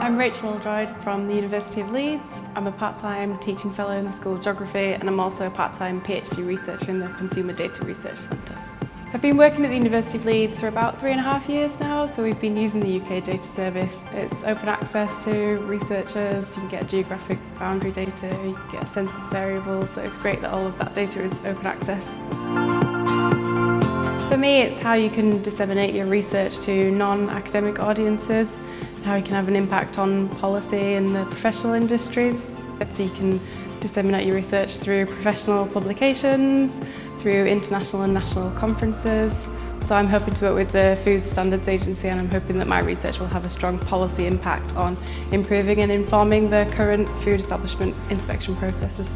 I'm Rachel Oldroyd from the University of Leeds. I'm a part-time teaching fellow in the School of Geography and I'm also a part-time PhD researcher in the Consumer Data Research Centre. I've been working at the University of Leeds for about three and a half years now, so we've been using the UK Data Service. It's open access to researchers, you can get geographic boundary data, you can get census variables, so it's great that all of that data is open access. For me, it's how you can disseminate your research to non-academic audiences and how you can have an impact on policy in the professional industries. So you can disseminate your research through professional publications, through international and national conferences. So I'm hoping to work with the Food Standards Agency and I'm hoping that my research will have a strong policy impact on improving and informing the current food establishment inspection processes.